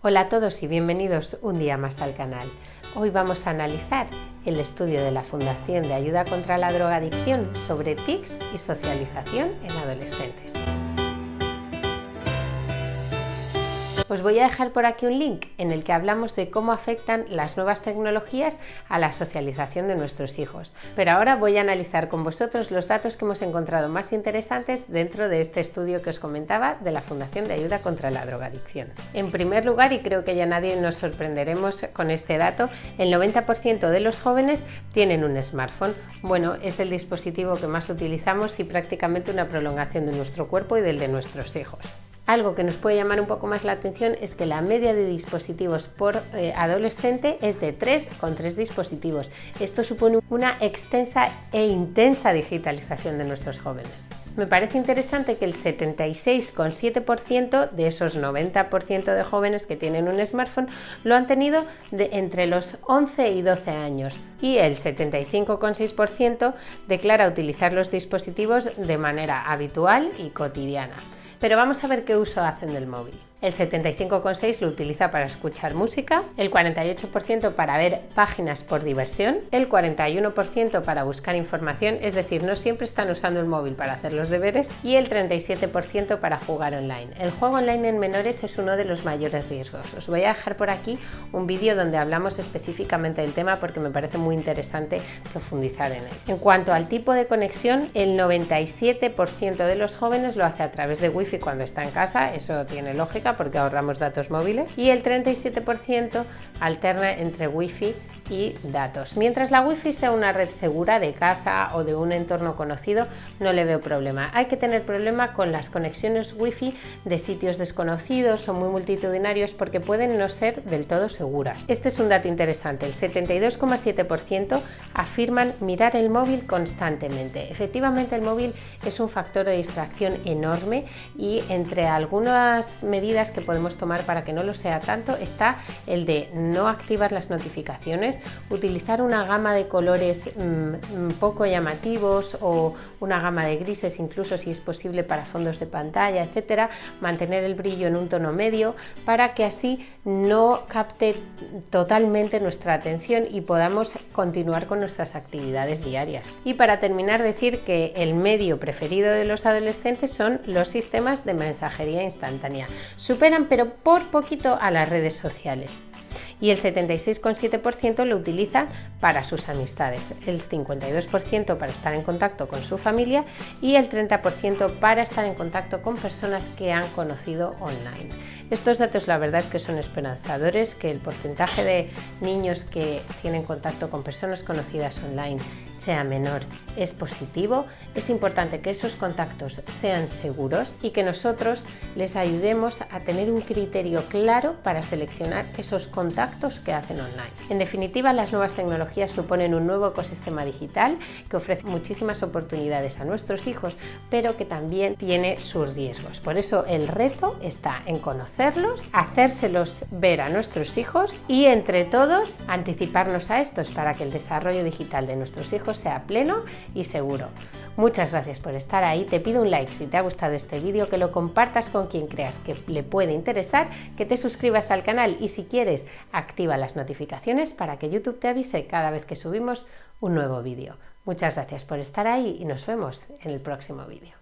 Hola a todos y bienvenidos un día más al canal. Hoy vamos a analizar el estudio de la Fundación de Ayuda contra la Drogadicción sobre TICs y socialización en adolescentes. Os voy a dejar por aquí un link en el que hablamos de cómo afectan las nuevas tecnologías a la socialización de nuestros hijos. Pero ahora voy a analizar con vosotros los datos que hemos encontrado más interesantes dentro de este estudio que os comentaba de la Fundación de Ayuda contra la Drogadicción. En primer lugar, y creo que ya nadie nos sorprenderemos con este dato, el 90% de los jóvenes tienen un smartphone. Bueno, es el dispositivo que más utilizamos y prácticamente una prolongación de nuestro cuerpo y del de nuestros hijos. Algo que nos puede llamar un poco más la atención es que la media de dispositivos por eh, adolescente es de 3 con 3 dispositivos. Esto supone una extensa e intensa digitalización de nuestros jóvenes. Me parece interesante que el 76,7% de esos 90% de jóvenes que tienen un smartphone lo han tenido entre los 11 y 12 años y el 75,6% declara utilizar los dispositivos de manera habitual y cotidiana. Pero vamos a ver qué uso hacen del móvil el 75,6% lo utiliza para escuchar música, el 48% para ver páginas por diversión, el 41% para buscar información, es decir, no siempre están usando el móvil para hacer los deberes, y el 37% para jugar online. El juego online en menores es uno de los mayores riesgos. Os voy a dejar por aquí un vídeo donde hablamos específicamente del tema porque me parece muy interesante profundizar en él. En cuanto al tipo de conexión, el 97% de los jóvenes lo hace a través de wifi cuando está en casa, eso tiene lógica porque ahorramos datos móviles y el 37% alterna entre wifi y datos. Mientras la wifi sea una red segura de casa o de un entorno conocido, no le veo problema. Hay que tener problema con las conexiones wifi de sitios desconocidos o muy multitudinarios porque pueden no ser del todo seguras. Este es un dato interesante. El 72,7% afirman mirar el móvil constantemente. Efectivamente, el móvil es un factor de distracción enorme y entre algunas medidas que podemos tomar para que no lo sea tanto está el de no activar las notificaciones utilizar una gama de colores mm, mm, poco llamativos o una gama de grises incluso si es posible para fondos de pantalla, etcétera, mantener el brillo en un tono medio para que así no capte totalmente nuestra atención y podamos continuar con nuestras actividades diarias. Y para terminar decir que el medio preferido de los adolescentes son los sistemas de mensajería instantánea. Superan pero por poquito a las redes sociales y el 76,7% lo utiliza para sus amistades, el 52% para estar en contacto con su familia y el 30% para estar en contacto con personas que han conocido online. Estos datos la verdad es que son esperanzadores, que el porcentaje de niños que tienen contacto con personas conocidas online sea menor es positivo, es importante que esos contactos sean seguros y que nosotros les ayudemos a tener un criterio claro para seleccionar esos contactos que hacen online. En definitiva, las nuevas tecnologías suponen un nuevo ecosistema digital que ofrece muchísimas oportunidades a nuestros hijos, pero que también tiene sus riesgos. Por eso el reto está en conocerlos, hacérselos ver a nuestros hijos y entre todos anticiparnos a estos para que el desarrollo digital de nuestros hijos sea pleno y seguro. Muchas gracias por estar ahí, te pido un like si te ha gustado este vídeo, que lo compartas con quien creas que le puede interesar, que te suscribas al canal y si quieres activa las notificaciones para que YouTube te avise cada vez que subimos un nuevo vídeo. Muchas gracias por estar ahí y nos vemos en el próximo vídeo.